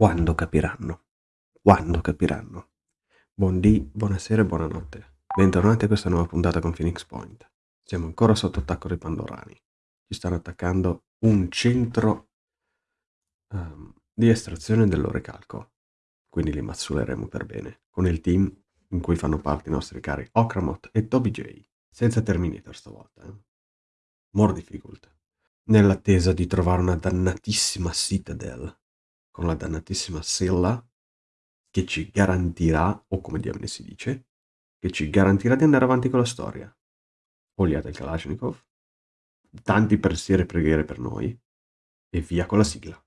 Quando capiranno? Quando capiranno? Buondì, buonasera e buonanotte. Bentornati a questa nuova puntata con Phoenix Point. Siamo ancora sotto attacco dei Pandorani. Ci stanno attaccando un centro um, di estrazione dell'orecalco. Quindi li mazzuleremo per bene, con il team in cui fanno parte i nostri cari Okramot e Toby J. Senza Terminator stavolta, eh. More difficult. Nell'attesa di trovare una dannatissima Citadel la dannatissima Silla che ci garantirà, o come diamine si dice, che ci garantirà di andare avanti con la storia. Oliate il Kalashnikov, tanti pensieri e preghiere per noi, e via con la sigla.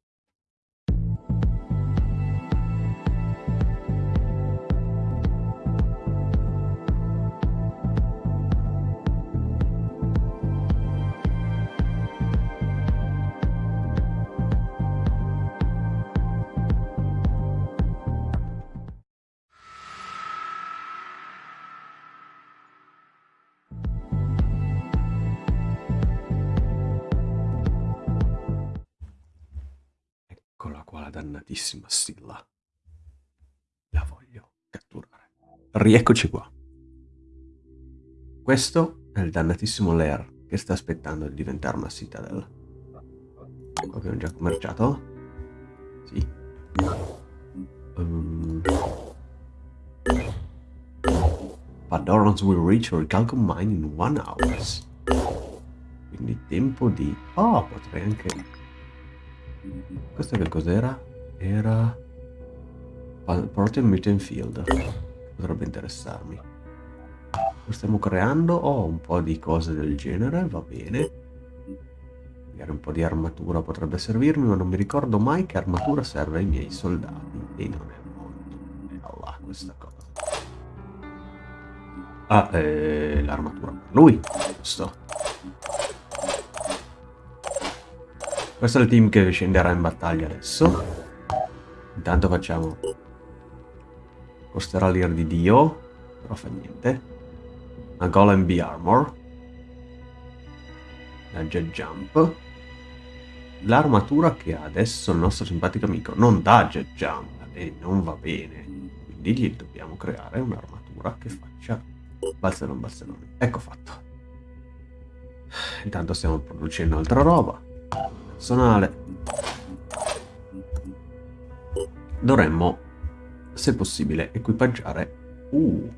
Dannatissima Silla. La voglio catturare. Rieccoci qua. Questo è il dannatissimo Lair che sta aspettando di diventare una Citadel. Abbiamo già commerciato? Sì. Um... Padorans will reach your Calcom mine in one hour. Quindi tempo di... Oh, potrei anche... Questo che cos'era? Era... Protein Mutant Field. Potrebbe interessarmi. Stiamo creando? Ho un po' di cose del genere, va bene. Magari un po' di armatura potrebbe servirmi, ma non mi ricordo mai che armatura serve ai miei soldati. E non è molto. Là, questa cosa. Ah, eh, l'armatura per lui. Giusto. Questo è il team che scenderà in battaglia adesso. Intanto facciamo... Costerà l'ir di Dio, però fa niente. Una Golem B-Armor. La Jet Jump. L'armatura che ha adesso il nostro simpatico amico non dà Jet Jump e non va bene. Quindi gli dobbiamo creare un'armatura che faccia balzerone balzerone. Ecco fatto. Intanto stiamo producendo altra roba personale. Dovremmo, se possibile, equipaggiare... Uh.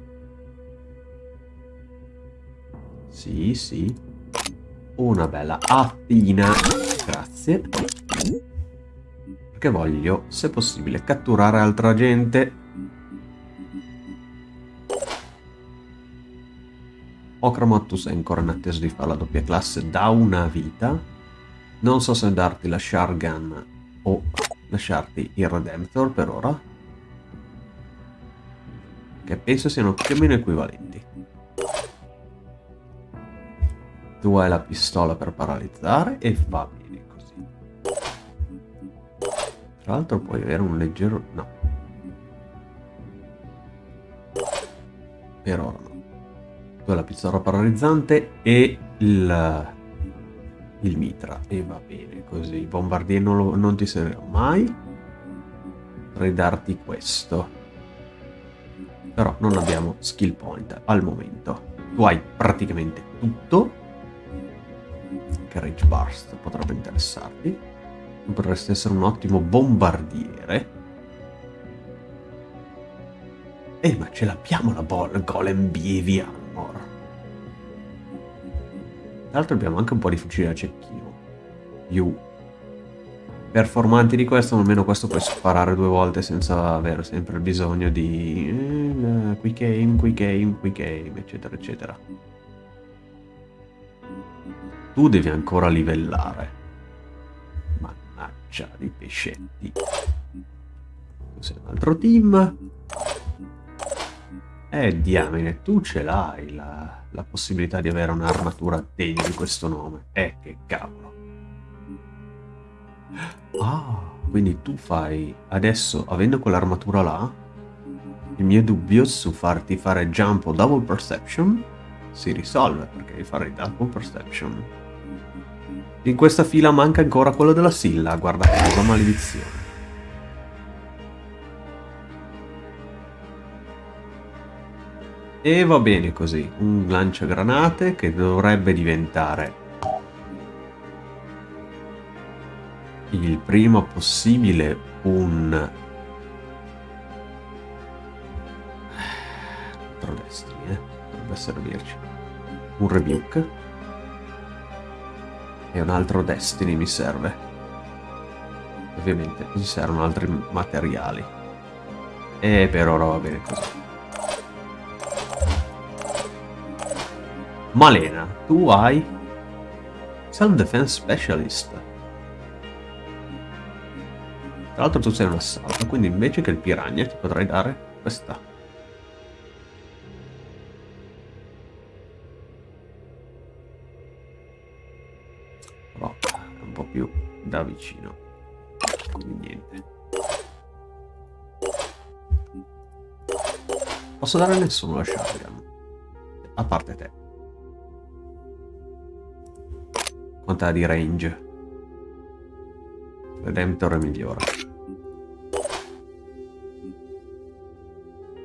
Sì, sì. Una bella attina. Grazie. Perché voglio, se possibile, catturare altra gente. Okramotus è ancora in attesa di fare la doppia classe da una vita. Non so se darti la Shargan o lasciarti il Redemptor per ora. Che penso siano più o meno equivalenti. Tu hai la pistola per paralizzare e va bene così. Tra l'altro puoi avere un leggero... no. Per ora no. Tu hai la pistola paralizzante e il il mitra. E va bene così. Il bombardier non, lo, non ti servirà mai potrei darti questo. Però non abbiamo skill point al momento. Tu hai praticamente tutto. Che Rage Burst potrebbe interessarti. Potresti essere un ottimo bombardiere. Eh ma ce l'abbiamo la Golem BV Armor tra l'altro abbiamo anche un po' di fucili da cecchino. Più performanti di questo, almeno questo puoi sparare due volte senza avere sempre il bisogno di eh, quick aim, quick aim, quick aim, eccetera, eccetera. Tu devi ancora livellare. Mannaggia di pescetti. Tu sei un altro team. Eh, diamine, tu ce l'hai la la possibilità di avere un'armatura degna di questo nome. Eh, che cavolo. Ah, quindi tu fai... Adesso, avendo quell'armatura là, il mio dubbio su farti fare jump o double perception si risolve, perché fare double perception. In questa fila manca ancora quello della Silla, guarda caso, maledizione. E va bene così, un lanciagranate che dovrebbe diventare il prima possibile un altro destiny eh? dovrebbe servirci un rebuke. E un altro destiny mi serve. Ovviamente mi servono altri materiali. E per ora va bene così Malena tu hai Self Defense Specialist tra l'altro tu sei un assalto, quindi invece che il piranha ti potrei dare questa. Però è un po' più da vicino. Quindi niente. Posso dare a nessuno la shotgun. A parte te. Quant'ha di range? Redemptor è migliore.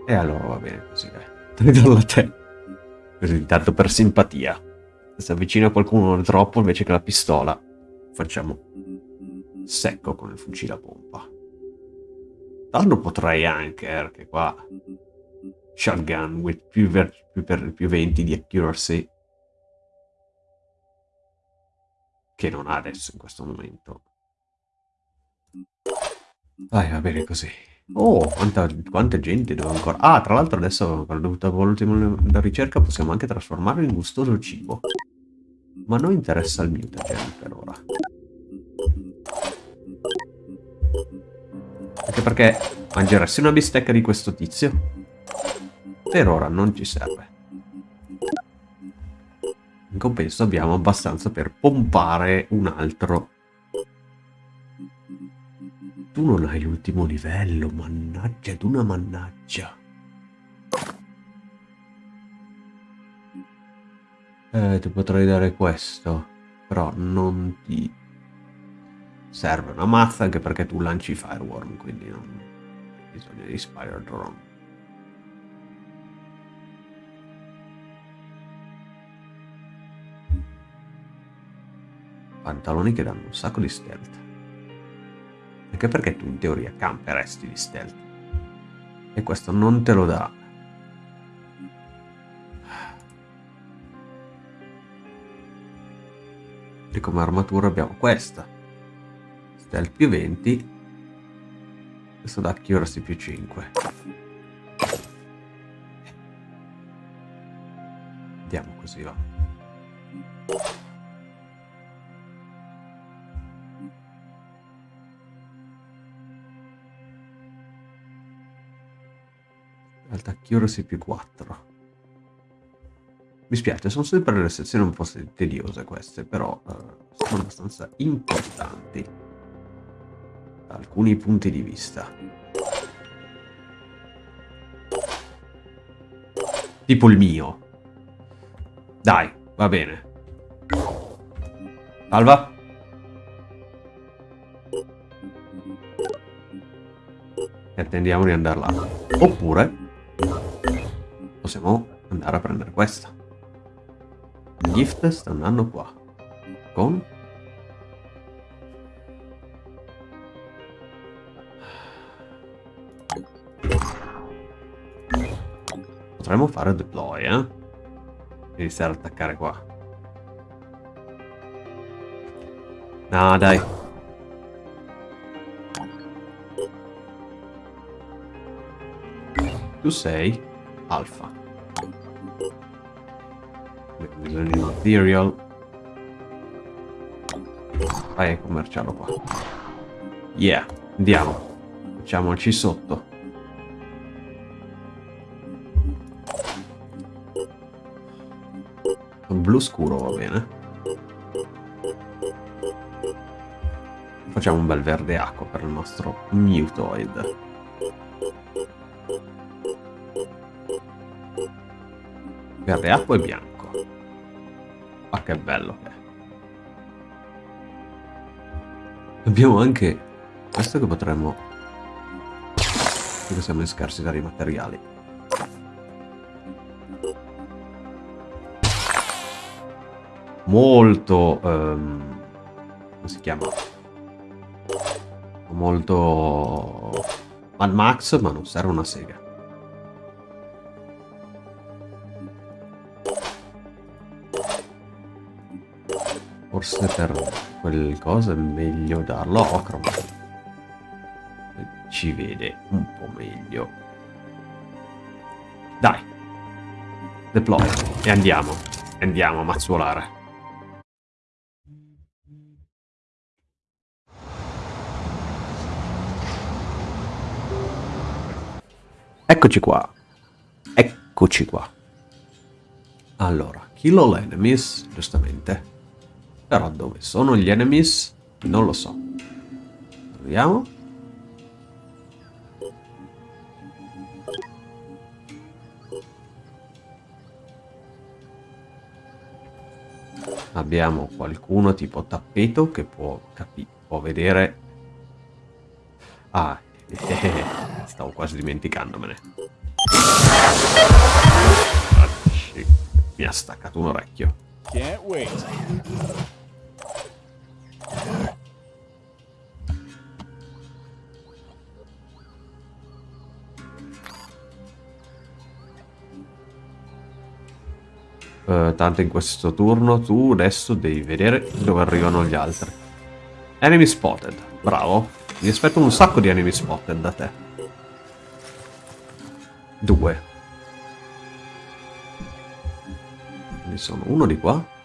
E allora va bene così, dai. Ridarlo a te. Così, tanto per simpatia. Se avvicina qualcuno troppo, invece che la pistola, facciamo secco con il fucile a pompa. Tanto potrei anche, perché qua... Shotgun with più, più, più 20 di accuracy. Che non ha adesso in questo momento. Dai, va bene così. Oh, quanta, quanta gente devo ancora... Ah, tra l'altro adesso, per l'ultima ricerca, possiamo anche trasformarlo in gustoso cibo. Ma non interessa il mutagen per ora. Anche perché mangeresti una bistecca di questo tizio? Per ora non ci serve. In compenso abbiamo abbastanza per pompare un altro tu non hai l'ultimo livello, mannaggia d'una mannaggia. Eh, ti potrei dare questo, però non ti serve una mazza anche perché tu lanci Fireworm, quindi non hai bisogno di Spire Drone. Pantaloni che danno un sacco di stealth. Anche perché tu in teoria camperesti di stealth. E questo non te lo dà. E come armatura abbiamo questa. Stealth più 20. Questo da accuracy più 5. Andiamo così va. Alta accuracy più 4. Mi spiace, sono sempre le sezioni un po' tediose queste, però uh, sono abbastanza importanti da alcuni punti di vista. Tipo il mio. Dai, va bene. Salva. E attendiamo di andare là. Oppure possiamo andare a prendere questa. Il gift sta andando qua. Con... Potremmo fare deploy, eh? Iniziare ad attaccare qua. No, dai. Tu sei alfa material vai a commerciarlo qua. Yeah andiamo. Facciamoci sotto. Blu scuro va bene. Facciamo un bel verde acqua per il nostro mutoid che il acqua è bianco. Ma che bello che è. Abbiamo anche questo che potremmo... Perché siamo in scarsità di materiali. Molto... Um, come si chiama? Molto... Al Max, ma non serve una sega. Forse per quel cosa è meglio darlo a Ochroma. Ci vede un po' meglio. Dai. Deploy. E andiamo. Andiamo a mazzuolare. Eccoci qua. Eccoci qua. Allora, kill all enemies, giustamente. Però dove sono gli enemies? Non lo so. Proviamo. Abbiamo qualcuno tipo tappeto che può, può vedere... Ah, stavo quasi dimenticandomene. Mi ha staccato un orecchio. Can't wait. Uh, tanto in questo turno tu adesso devi vedere dove arrivano gli altri. Enemy spotted, bravo. Mi aspetto un sacco di enemy spotted da te. Due. Ne sono uno di qua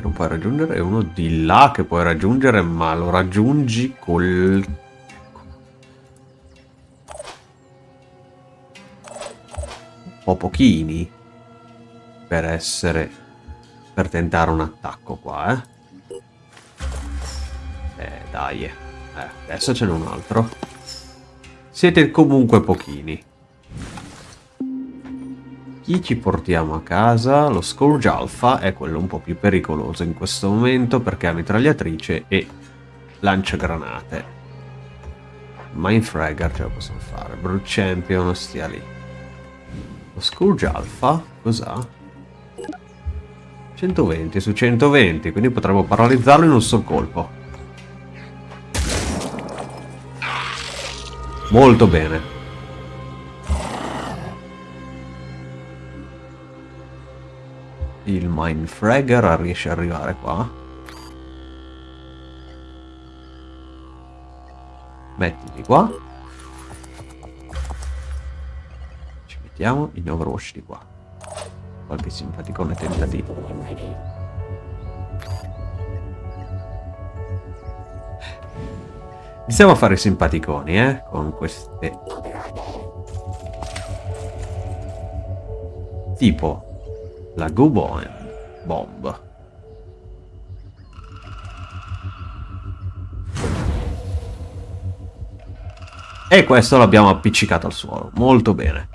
che non puoi raggiungere e uno di là che puoi raggiungere ma lo raggiungi col... Un po' pochini per essere... per tentare un attacco qua, eh. Eh, dai. Eh, adesso ce n'è un altro. Siete comunque pochini. Chi ci portiamo a casa? Lo Scourge Alpha è quello un po' più pericoloso in questo momento perché ha mitragliatrice e lancia granate. Mindfragger ce la possiamo fare. Brute Champion stia lì. Lo Scourge Alpha cos'ha? 120 su 120, quindi potremmo paralizzarlo in un sol colpo. Molto bene. Il Mindfragger riesce ad arrivare qua. Mettiti qua. Ci mettiamo in Overwatch di qua qualche simpaticone tentativo. Iniziamo a fare simpaticoni, eh, con queste... Tipo la Gubon Bomb. E questo l'abbiamo appiccicato al suolo. Molto bene.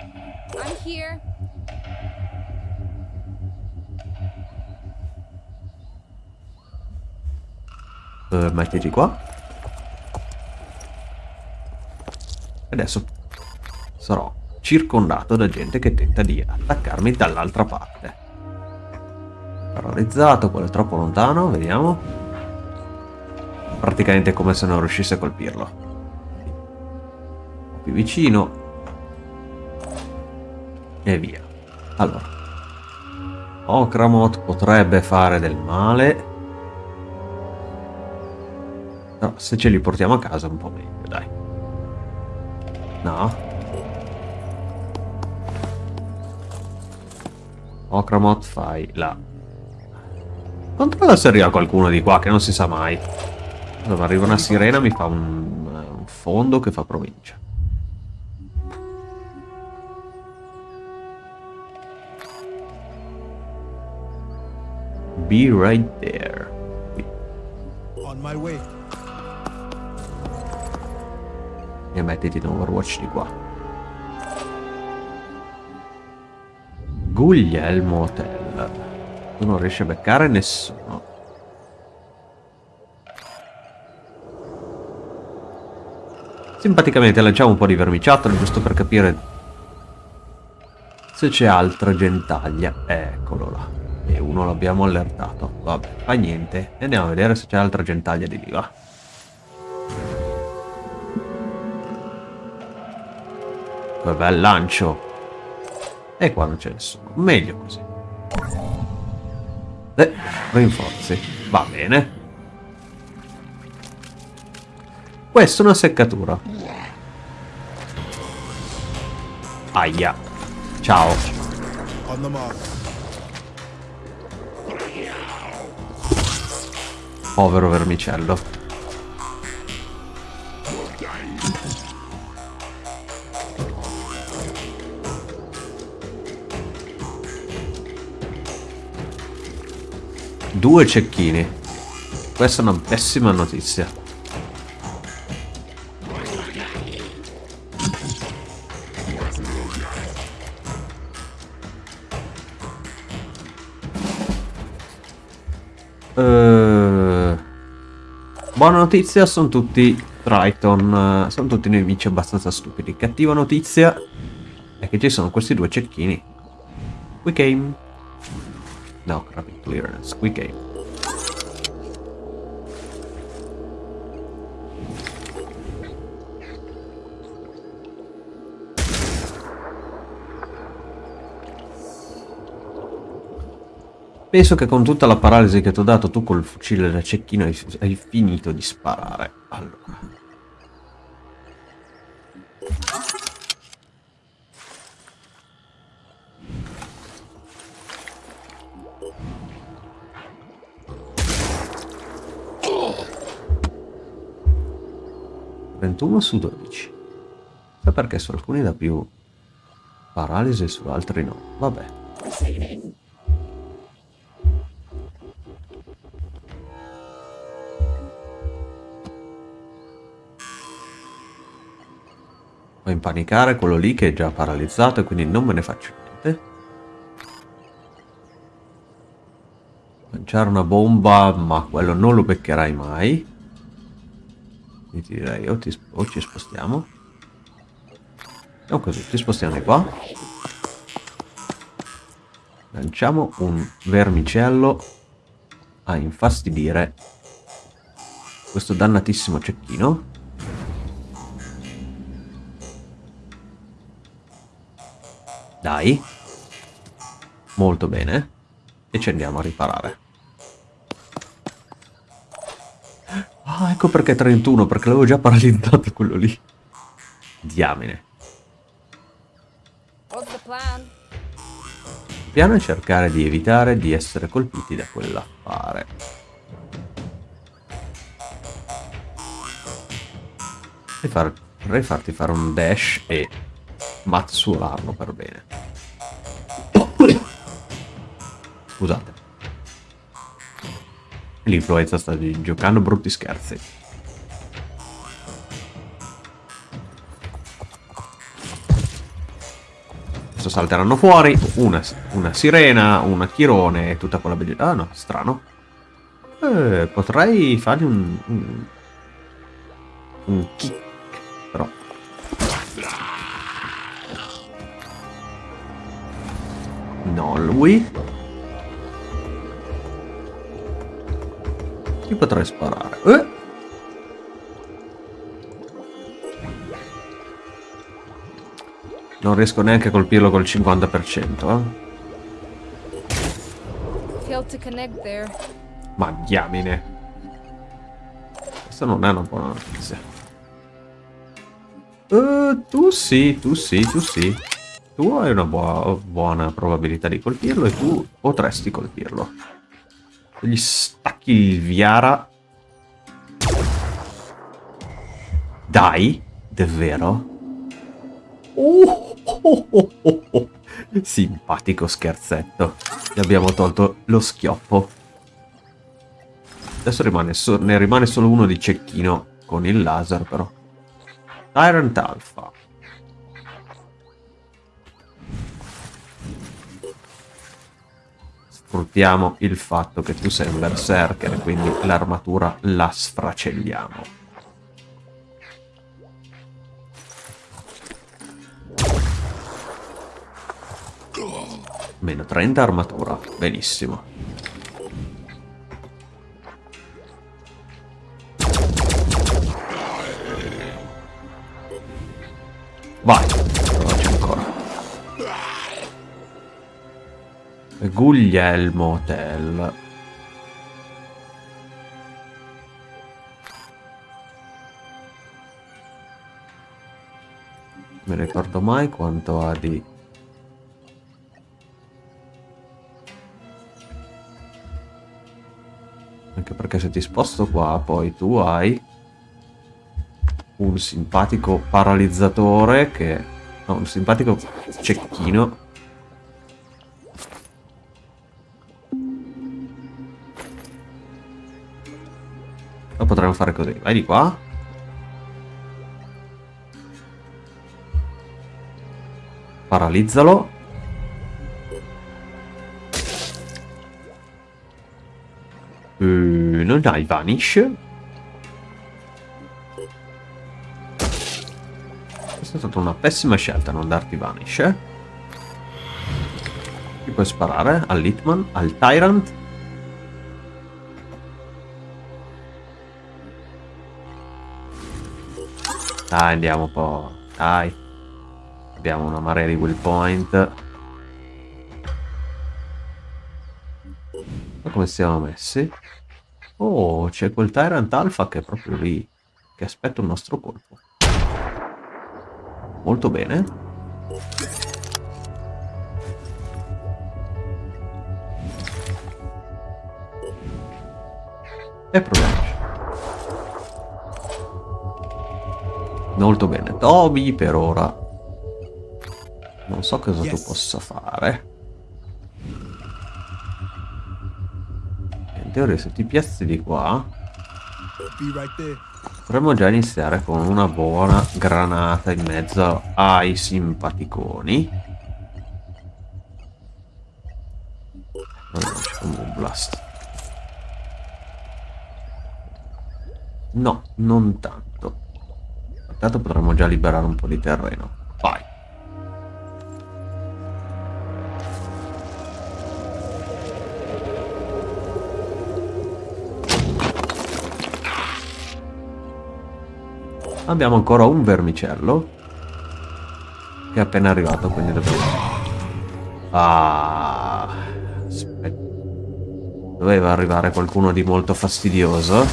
Uh, mettiti qua. Adesso sarò circondato da gente che tenta di attaccarmi dall'altra parte. Paralizzato, quello è troppo lontano, vediamo. Praticamente come se non riuscisse a colpirlo. Più vicino. E via. Allora. Okramot potrebbe fare del male. No, se ce li portiamo a casa un po' meglio, dai. No. Okramot fai là. Controlla se arriva qualcuno di qua, che non si sa mai. Dove arriva una sirena mi fa un, un fondo che fa provincia. Be right there. On my way. e mettiti in Overwatch di qua. Guglielmo Hotel. Tu non riesci a beccare nessuno. Simpaticamente lanciamo un po' di vermiciattolo giusto per capire se c'è altra gentaglia. Eccolo là. E uno l'abbiamo allertato. Vabbè, fa niente. Andiamo a vedere se c'è altra gentaglia di lì, va. Che bel lancio. E qua non c'è nessuno. Meglio così. Eh, rinforzi. Va bene. Questa è una seccatura. Aia. Ciao. Povero vermicello. Due cecchini. Questa è una pessima notizia. Uh, buona notizia, sono tutti Triton, sono tutti nemici abbastanza stupidi. Cattiva notizia è che ci sono questi due cecchini. Quick aim. No, rapid clearance, quick aim. Penso che con tutta la paralisi che ti ho dato tu col fucile da cecchino hai, hai finito di sparare. Allora. 21 su 12. Sa perché su alcuni da più paralisi e su altri no. Vabbè. Fa impanicare quello lì che è già paralizzato e quindi non me ne faccio niente. Lanciare una bomba, ma quello non lo beccherai mai. Quindi direi o, ti, o ci spostiamo. O così, ti spostiamo di qua. Lanciamo un vermicello a infastidire questo dannatissimo cecchino. Dai. Molto bene. E ci andiamo a riparare. Ecco perché 31, perché l'avevo già paralizzato quello lì. Diamine. Il piano è cercare di evitare di essere colpiti da quell'affare. Vorrei farti fare un dash e mazzularlo per bene. Scusate. L'influenza sta giocando brutti scherzi. Salteranno fuori una, una sirena, una chirone e tutta quella bellezza. Ah no, strano. Eh, potrei fargli un, un, un kick, però No, lui. Chi potrei sparare? Eh? Non riesco neanche a colpirlo col 50%, eh? Ma diamine. Questa non è una buona notizia. Uh, tu sì, tu sì, tu sì. Tu hai una bu buona probabilità di colpirlo e tu potresti colpirlo. Gli stacchi il Viara. Dai, davvero? Oh, oh, oh, oh. Simpatico scherzetto. Gli abbiamo tolto lo schioppo. Adesso rimane so ne rimane solo uno di cecchino con il laser però. Tyrant Alpha. sfruttiamo il fatto che tu sei un berserker quindi l'armatura la sfracelliamo. Meno 30 armatura. Benissimo. Vai. Provaci ancora. Guglielmo Hotel. Mi ricordo mai quanto ha di perché se ti sposto qua, poi tu hai un simpatico paralizzatore che... No, un simpatico cecchino. Lo potremmo fare così. Vai di qua. Paralizzalo. Non hai vanish? Questa è stata una pessima scelta non darti vanish. Eh? Ti puoi sparare all'Hitman, al Tyrant. Dai, andiamo un po'. Dai. Abbiamo una marea di will point. Ma come siamo messi? Oh, c'è quel Tyrant Alpha che è proprio lì, che aspetta il nostro colpo. Molto bene. E proviamoci. Molto bene. Toby per ora. Non so cosa yes. tu possa fare. Teoria se ti piazzi di qua. Potremmo già iniziare con una buona granata in mezzo ai simpaticoni. Un blast. No non tanto. Tanto potremmo già liberare un po' di terreno Abbiamo ancora un vermicello. Che è appena arrivato, quindi dobbiamo... Ah... Aspetta. Doveva arrivare qualcuno di molto fastidioso.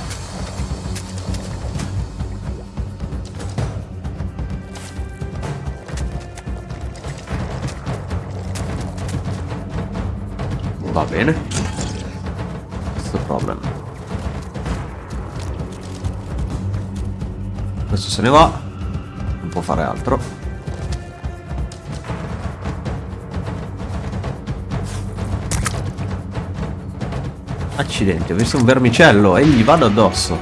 Va bene. Se ne va. Non può fare altro. Accidenti, ho visto un vermicello e gli vado addosso.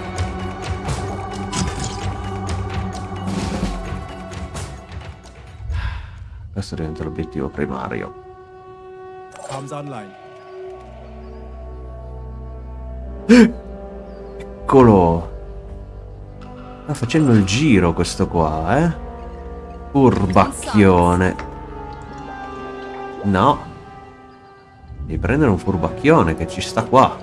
Questo diventa l'obiettivo primario. Eccolo! Facendo il giro questo qua, eh? Furbacchione. No. Devi prendere un furbacchione che ci sta qua.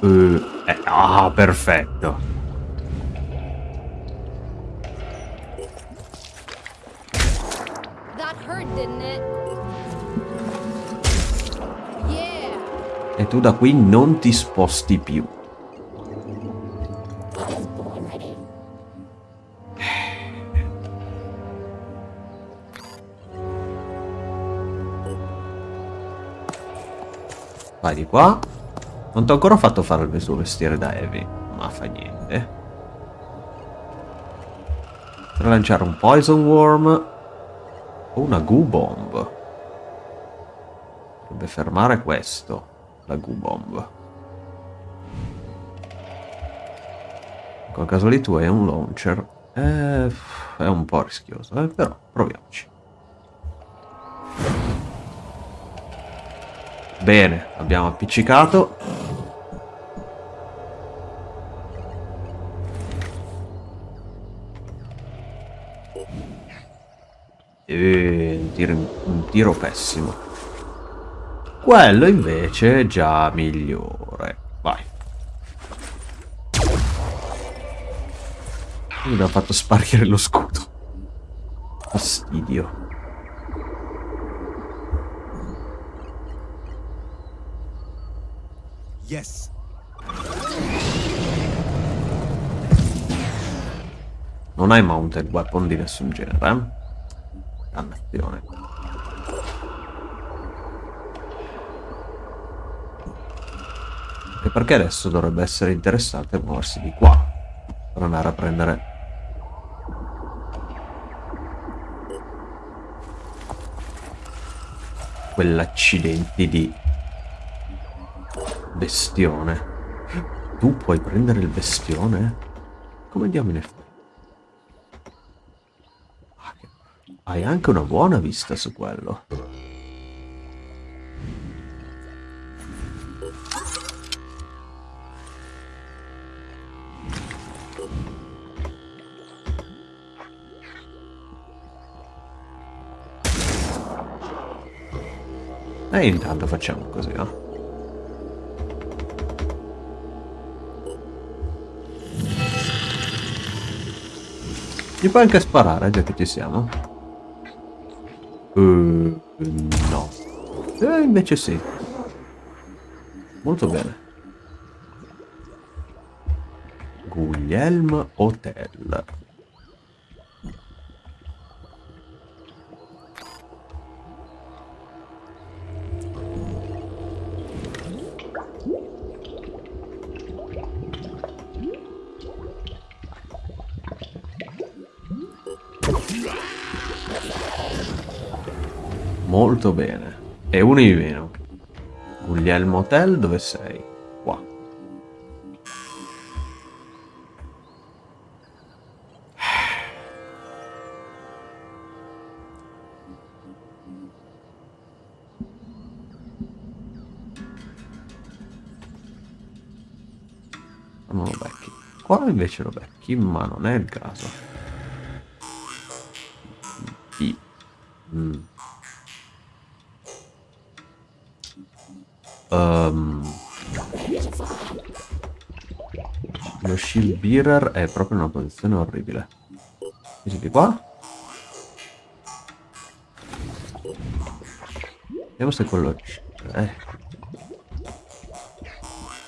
Uh, eh, ah, perfetto. Tu da qui non ti sposti più. Vai di qua. Non ti ho ancora fatto fare il suo vestiere da Heavy, ma fa niente. Per lanciare un Poison Worm o una Goo Bomb. Dovrebbe fermare questo la Q-Bomb. Col caso lì tu hai un launcher. Eh, è un po' rischioso, eh, però proviamoci. Bene, abbiamo appiccicato. E un tiro, un tiro pessimo. Quello invece è già migliore. Vai. Mi ha fatto sparire lo scudo. Fastidio. Yes. Non hai mounted weapon di nessun genere, eh? Dannazione. E perché adesso dovrebbe essere interessante muoversi di qua per andare a prendere quell'accidenti di bestione. Tu puoi prendere il bestione? Come diamine fai? Hai anche una buona vista su quello. E intanto facciamo così, no? Gli puoi anche sparare, già che ci siamo. Uh, no. Eh, invece sì. Molto bene. Guglielm Hotel. Molto bene. E uno in meno. Guglielmo Hotel, dove sei? Qua. Non lo becchi. Qua invece lo becchi, ma non è il caso. Mm. Shield bearer è proprio una posizione orribile. Quindi di qua. Vediamo se quello... Eh.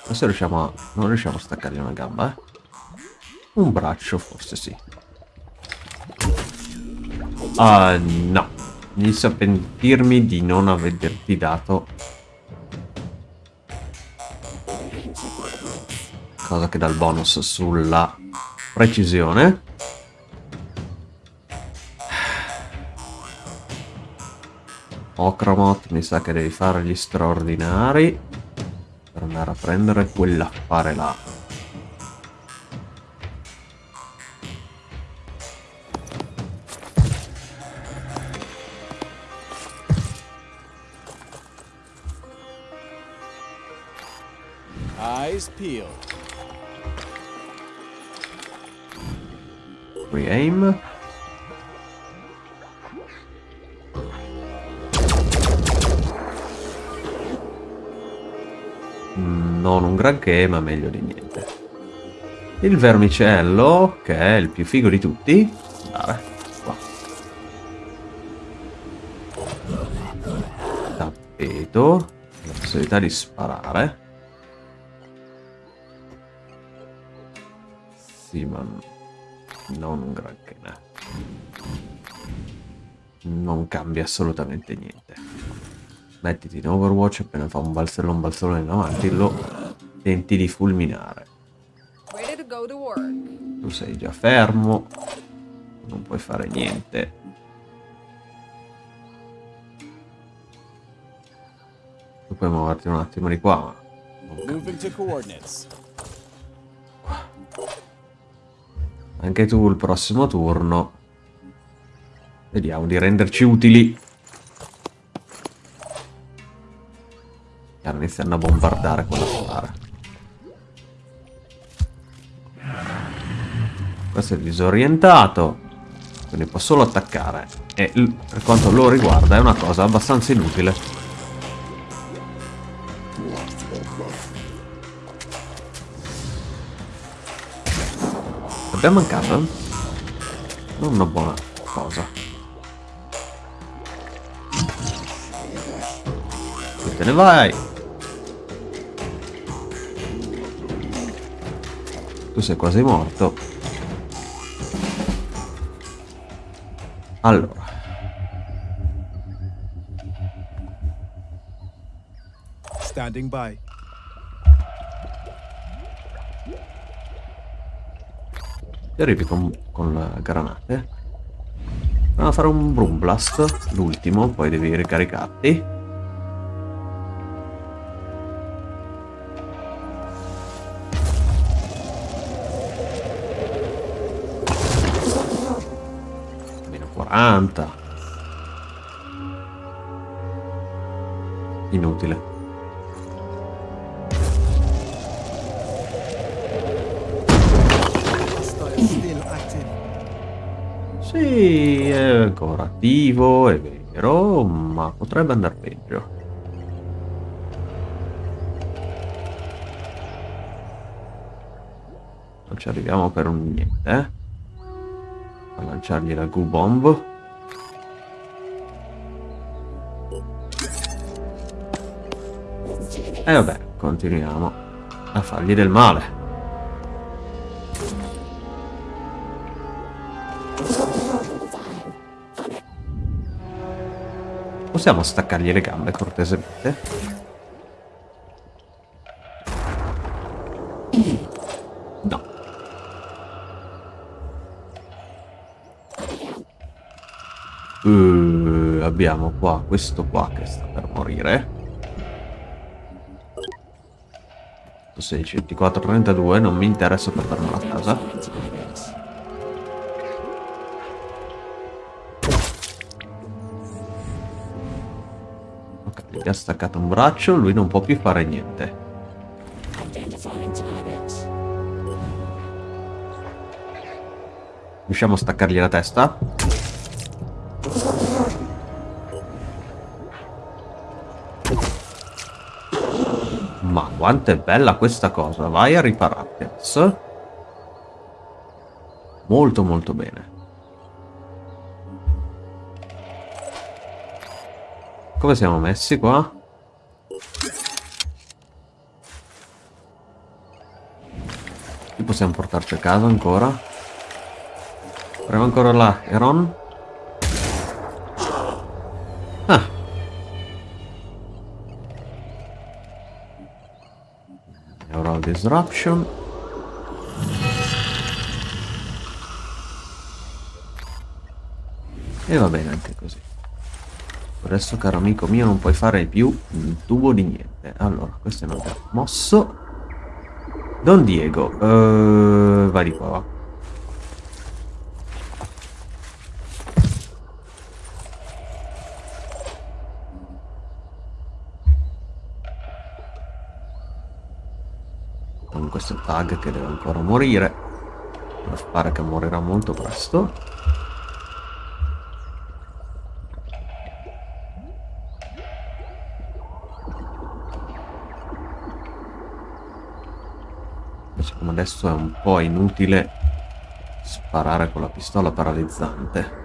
Ma se riusciamo a... Non riusciamo a staccargli una gamba, eh. Un braccio, forse sì. Ah, uh, no. Inizio a pentirmi di non averti dato cosa che dà il bonus sulla precisione. Ocromot mi sa che devi fare gli straordinari per andare a prendere quell'affare là. Granché, ma meglio di niente. Il vermicello, che è il più figo di tutti. Andare, qua. Tappeto. La possibilità di sparare. Sì, ma non un granché. Non cambia assolutamente niente. Mettiti in Overwatch appena fa un balzello un balzello in avanti lo tenti di fulminare. Tu sei già fermo, non puoi fare niente. Tu puoi muoverti un attimo di qua, anche tu il prossimo turno. Vediamo di renderci utili. Stanno iniziando a bombardare con la Questo è disorientato. Quindi può solo attaccare. E per quanto lo riguarda è una cosa abbastanza inutile. Abbiamo mancato? Non una buona cosa. E te ne vai! Tu sei quasi morto. Allora. Standing by. E arrivi con, con granate. Andiamo a fare un Broom Blast, l'ultimo, poi devi ricaricarti. 40. Inutile. Sì, è ancora attivo, è vero, ma potrebbe andare peggio. Non ci arriviamo per un niente, eh? A lanciargli la goo E vabbè, continuiamo a fargli del male. Possiamo staccargli le gambe cortesemente? No. Uh, abbiamo qua questo qua che sta per morire. 16, 24, 32, non mi interessa portarmelo a casa. Gli ha staccato un braccio, lui non può più fare niente. Riusciamo a staccargli la testa? Quanto è bella questa cosa, vai a ripararti adesso. Molto molto bene. Come siamo messi qua? Qui possiamo portarci a casa ancora. Proviamo ancora là, Eron. Ah. Neural Disruption. E va bene anche così. Adesso, caro amico mio, non puoi fare più un tubo di niente. Allora, questo è un altro mosso. Don Diego, uh, vai di qua, va. Questo tag che deve ancora morire. Pare che morirà molto presto. adesso è un po' inutile sparare con la pistola paralizzante.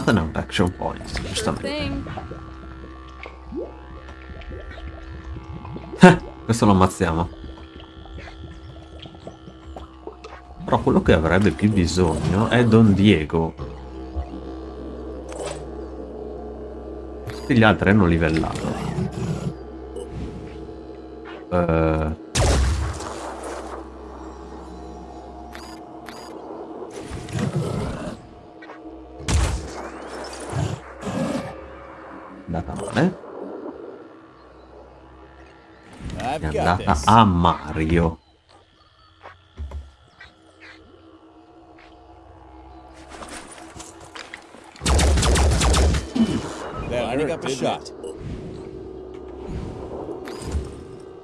Nothing out action points, giustamente. Eh, questo lo ammazziamo. Però quello che avrebbe più bisogno è Don Diego. Tutti gli altri hanno livellato. Andata male. È andata a Mario. shot.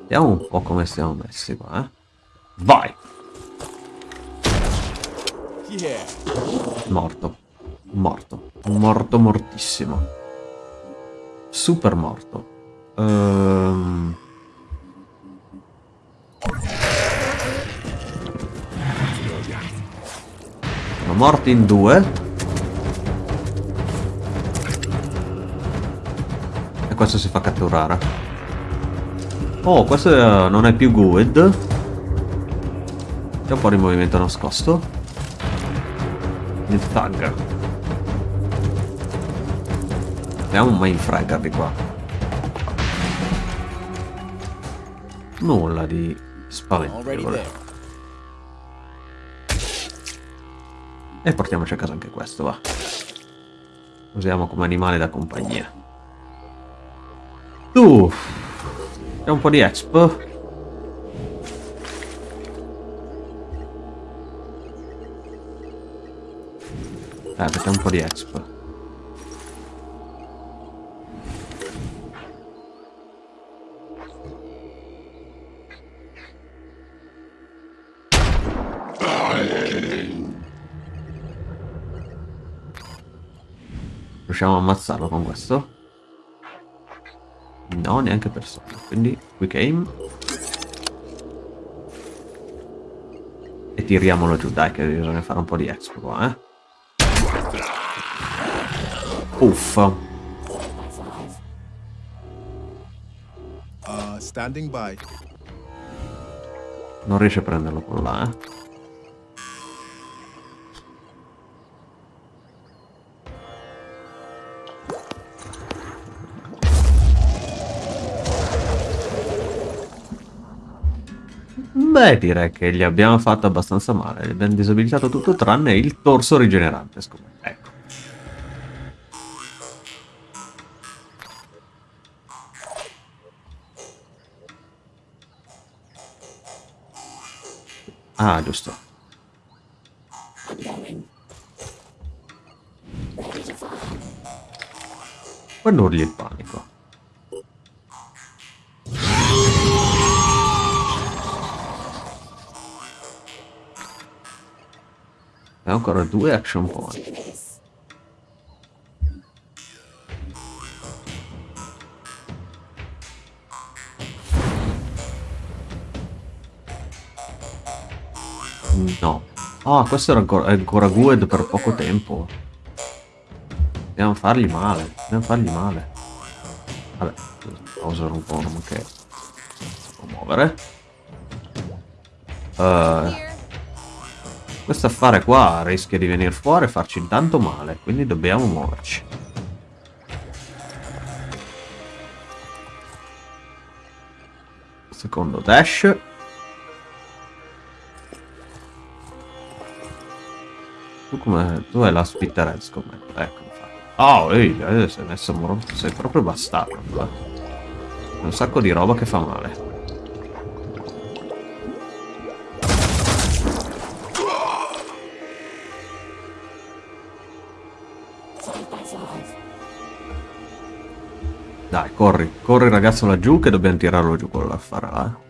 Vediamo un po' come stiamo messi qua, eh. Vai! Morto. Morto. Morto mortissimo. Super morto. Ehm... Sono morti in due. E questo si fa catturare. Oh, questo non è più good. C'è un po' di movimento nascosto. Il tag. Abbiamo un main fragger di qua. Nulla di spaventevole. E portiamoci a casa anche questo, va. Usiamo come animale da compagnia. Tu! C'è un po' di expo. Eh, perché un po' di exp. Riusciamo a ammazzarlo con questo? No, neanche persona. Quindi, quick aim. E tiriamolo giù, dai, che bisogna fare un po' di expo qua, eh. Uffa. Uh, standing by. Non riesce a prenderlo quello là, eh. Beh, direi che gli abbiamo fatto abbastanza male. Gli abbiamo disabilitato tutto tranne il torso rigenerante, scommetto. Ecco. Ah, giusto. Quando urli il panico. Ancora due action point. No. Ah, questo era ancora, ancora good per poco tempo. Dobbiamo fargli male. Dobbiamo fargli male. Vabbè, pausa un po' che può muovere. Uh, questo affare qua rischia di venire fuori e farci intanto male, quindi dobbiamo muoverci. Secondo dash. Tu come... Tu hai la spitterhead scommetto, ecco infatti. Oh, ehi, eh, sei messo sei proprio bastardo, eh. Un sacco di roba che fa male. Corri, corri ragazzo laggiù che dobbiamo tirarlo giù quello l'affare là, eh.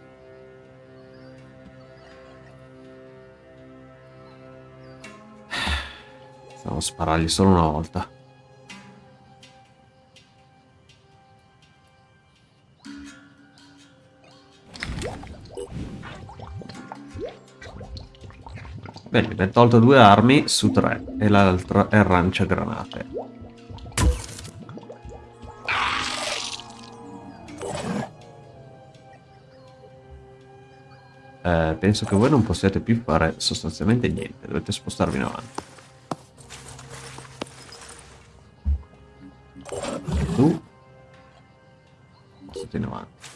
Stiamo sparargli solo una volta. Bene, abbiamo tolto due armi su tre e l'altra è arancia granate. Eh, penso che voi non possiate più fare sostanzialmente niente, dovete spostarvi in avanti. Tu state in avanti.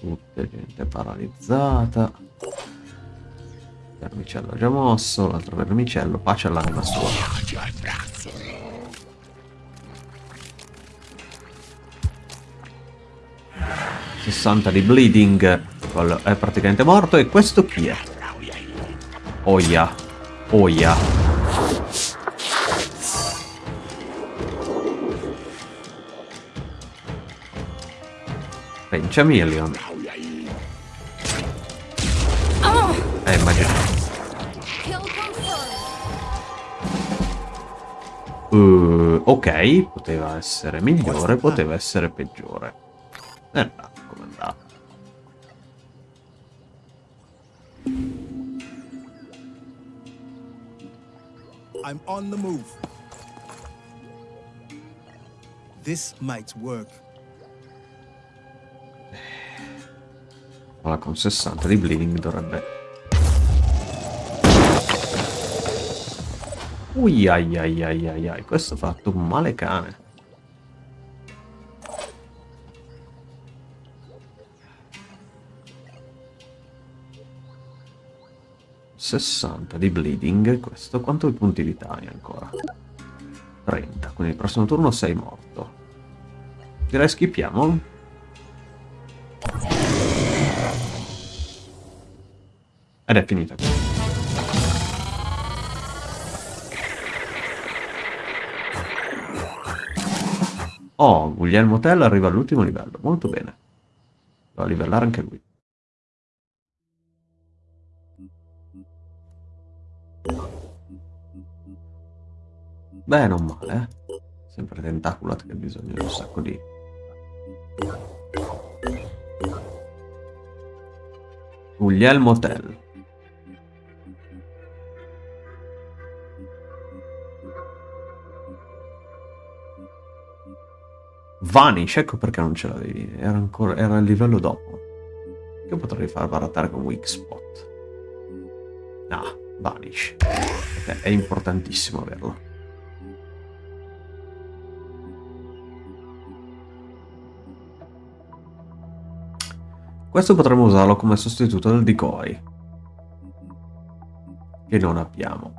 Tutte gente paralizzata. Vermicello già mosso, l'altro vermicello, pace all'anima sua. 60 di bleeding, quello è praticamente morto, e questo chi è? Oia, oia. Penchameleon. Oh! Eh, immagino. Uh, ok, poteva essere migliore, poteva essere peggiore. Eh, I'm on the move. This might work. Ora con 60 di bleeding dovrebbe Ui ai ai ai ai ai, questo ha fatto un male cane. Sessanta di bleeding, questo quanto punti vitali ancora? 30, quindi il prossimo turno sei morto. Direi schippiamo. Ed è finita qui. Oh, Guglielmo Tell arriva all'ultimo livello. Molto bene. Devo livellare anche lui. Beh, non male, eh. Sempre tentaculat che ha bisogno di un sacco di... Guglielmo Tell. Vanish, ecco perché non ce l'avevi. Era ancora era il livello dopo. Io potrei far barattare con Weak Spot. Ah, Vanish. È importantissimo averlo. Questo potremmo usarlo come sostituto del decoy. Che non abbiamo.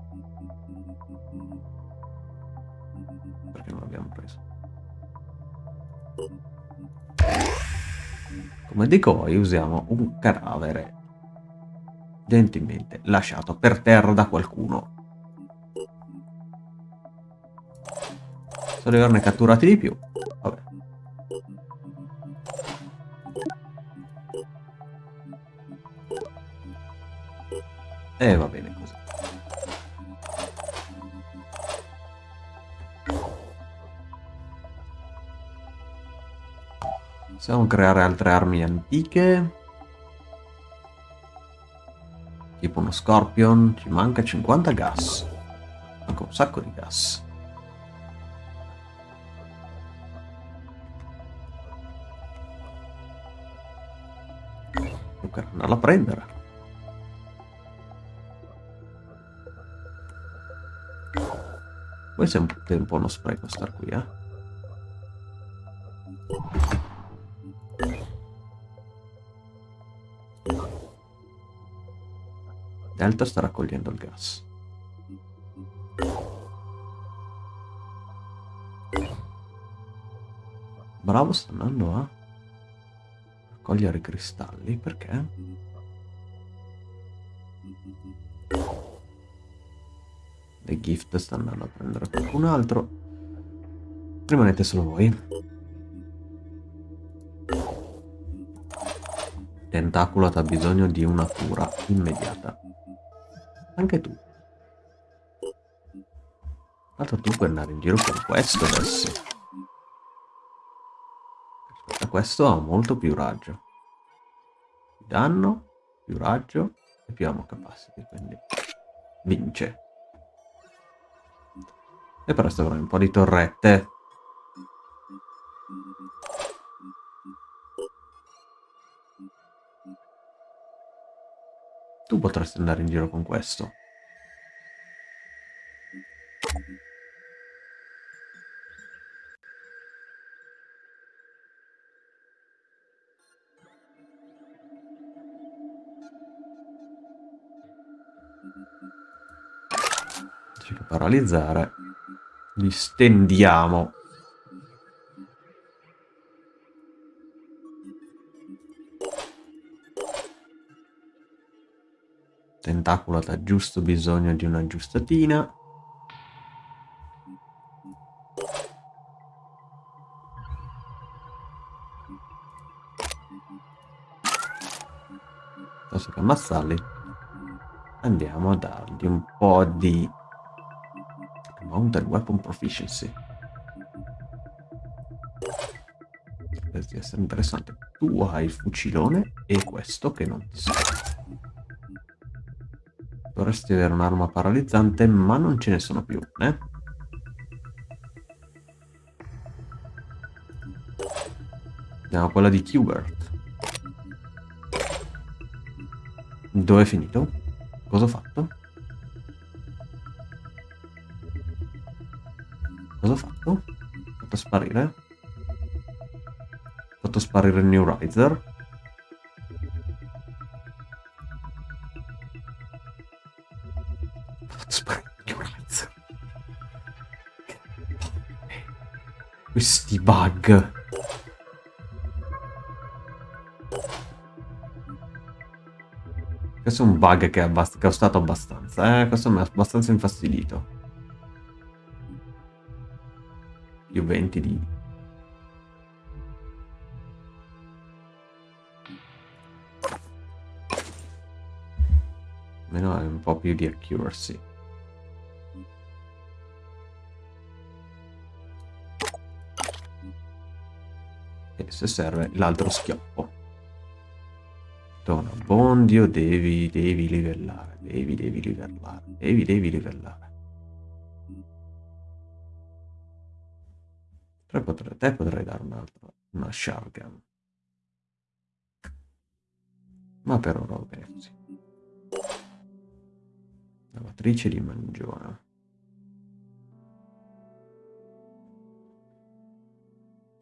Come decoy usiamo un cadavere gentilmente lasciato per terra da qualcuno. Devo averne catturati di più. E va bene così. Possiamo creare altre armi antiche. Tipo uno Scorpion. Ci manca 50 gas. Manca un sacco di gas. Comunque andarla a prendere. Poi è un po' uno spreco star qui, eh. Delta sta raccogliendo il gas. Bravo sta andando a raccogliere i cristalli, perché? The gift sta andando a prendere qualcun altro. Rimanete solo voi. Tentaculat ha bisogno di una cura immediata. Anche tu. Tanto tu puoi andare in giro con questo adesso. Aspetta, questo ha molto più raggio. Danno, più raggio e più ammo capacity, quindi vince. E però avrà un po' di torrette. Tu potresti andare in giro con questo. Paralizzare, li stendiamo. Tentacolo ha giusto bisogno di una giustatina. piuttosto che ammazzarli andiamo a dargli un po' di Mounted Weapon Proficiency potrebbe essere interessante tu hai il fucilone e questo che non ti serve dovresti avere un'arma paralizzante ma non ce ne sono più eh? andiamo a quella di Qbert dove è finito? Cosa ho fatto? Sparire? Ho fatto sparire il New Riser? Ho fatto sparire il New Riser. Questi bug. Questo è un bug che, è che ho stato abbastanza, eh? Questo mi ha abbastanza infastidito. Più 20 di... Almeno è un po' più di accuracy. E se serve l'altro schioppo. Donna, Bondio, devi, devi livellare, devi, devi livellare, devi, devi livellare. Te potrei, dare un altro, una shotgun. Ma per ora va bene così. Lavatrice di mangiona.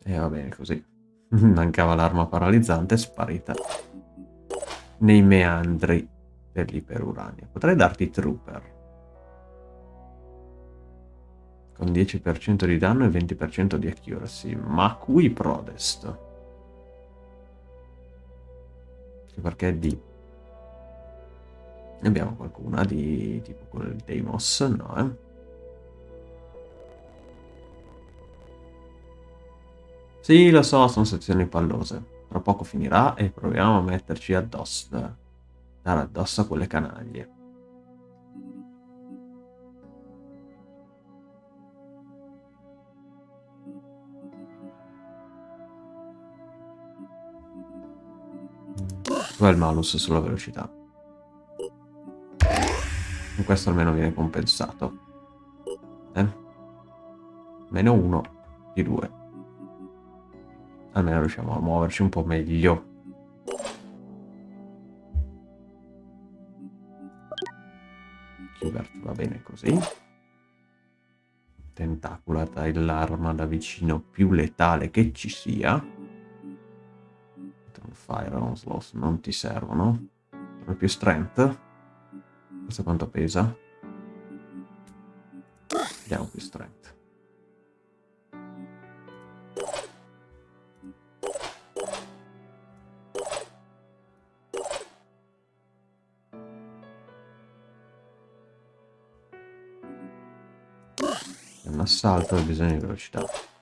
E va bene così. Mancava l'arma paralizzante, sparita nei meandri dell'iperuranio. Potrei darti Trooper. Con 10% di danno e 20% di accuracy. Ma qui Prodest. Perché di... Ne abbiamo qualcuna di tipo quello del Deimos? No, eh? Sì, lo so, sono sezioni pallose. Tra poco finirà e proviamo a metterci addosso, dare addosso a quelle canaglie. Dov'è il malus sulla velocità? Con questo almeno viene compensato. Eh? Meno uno di due almeno riusciamo a muoverci un po' meglio. Hubert va bene così. Tentacula dai l'arma da vicino più letale che ci sia. Fire Onslaught non ti servono. Sono più strength. Questo quanto pesa? Vediamo più strength. assalto e bisogno di velocità.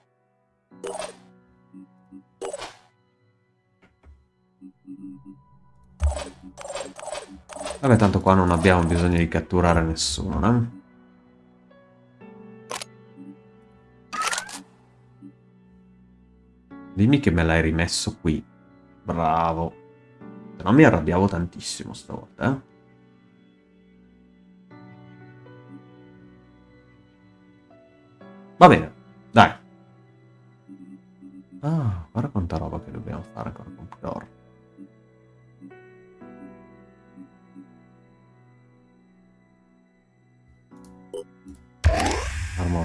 Vabbè, tanto qua non abbiamo bisogno di catturare nessuno, no? Dimmi che me l'hai rimesso qui. Bravo. Se no mi arrabbiavo tantissimo stavolta, eh? Va bene, dai. Ah, guarda quanta roba che dobbiamo fare ancora con Pudor.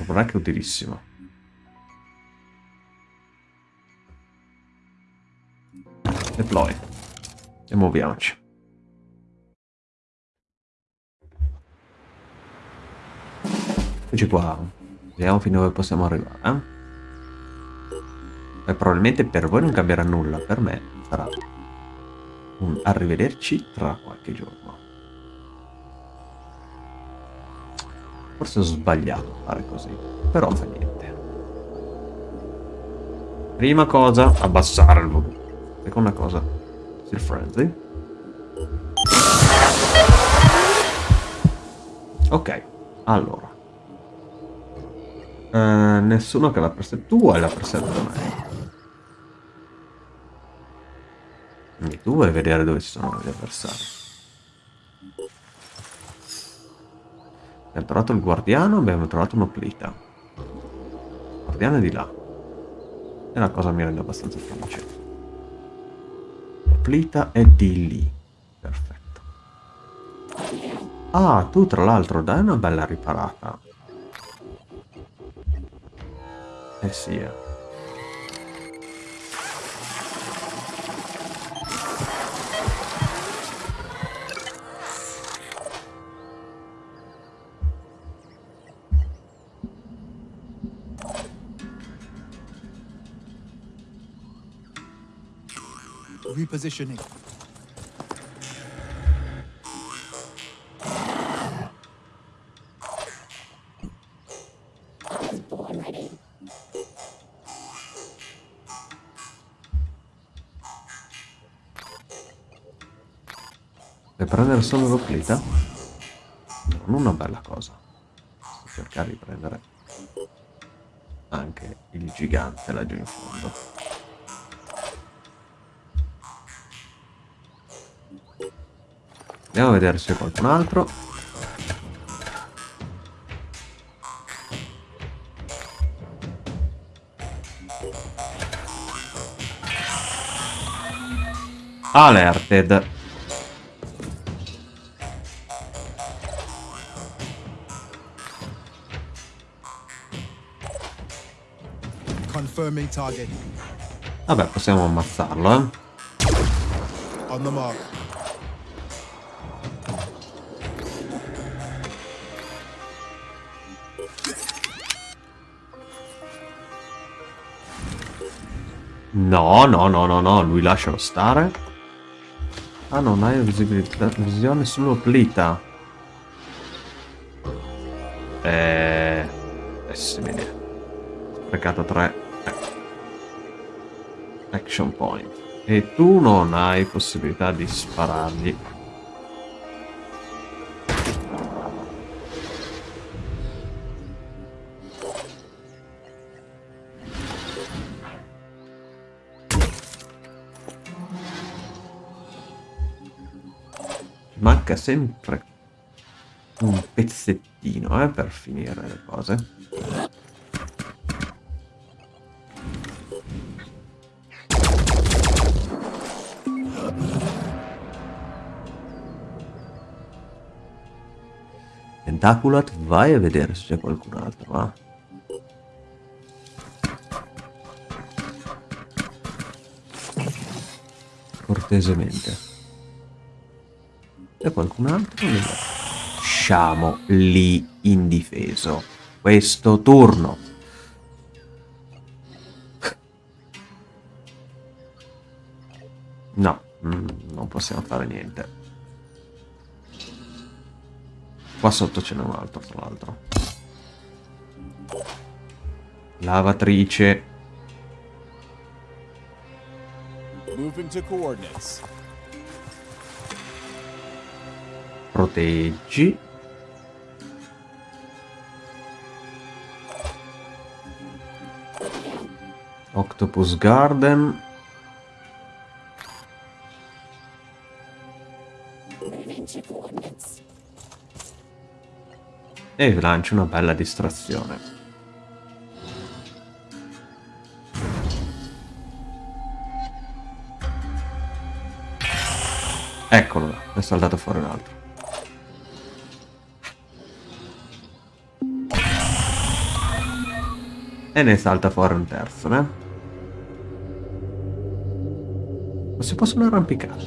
Break è utilissimo. Deploy. E muoviamoci. Eccoci qua. Vediamo fino a dove possiamo arrivare. Eh? E probabilmente per voi non cambierà nulla, per me sarà un arrivederci tra qualche giorno. Forse ho sbagliato a fare così, però fa niente. Prima cosa, abbassare il volume. Seconda cosa, still frenzy. Ok, allora. Eh, nessuno che la preset tu hai la preset me. Quindi tu vuoi vedere dove ci sono gli avversari. Abbiamo trovato il guardiano, abbiamo trovato un'oplita. Il guardiano è di là. E la cosa mi rende abbastanza felice. L'oplita è di lì. Perfetto. Ah, tu tra l'altro dai una bella riparata. Eh sì, eh. Repositioning. Per prendere solo l'oclita? Non una bella cosa. Cercare di prendere anche il gigante laggiù in fondo. Andiamo a vedere se qualcun altro. Alerted. Confirming target. Vabbè, possiamo ammazzarlo, eh. On the mark. No, no, no, no, no, lui lascialo stare. Ah, non hai visibilità, visione sull'oplita. Eh... Pessime idee. Sprecato 3. Action point. E tu non hai possibilità di sparargli. Manca sempre un pezzettino eh, per finire le cose. Tentaculat, vai a vedere se c'è qualcun altro, va? Cortesemente. C'è qualcun altro? Lasciamo lì indifeso. Questo turno. No, mm, non possiamo fare niente. Qua sotto ce n'è un altro, tra l'altro. Lavatrice. Moving to coordinates. Proteggi. Octopus Garden. E lancio una bella distrazione. Eccolo là, è saltato fuori un altro E ne salta fuori un terzo, eh? Ma si possono arrampicare?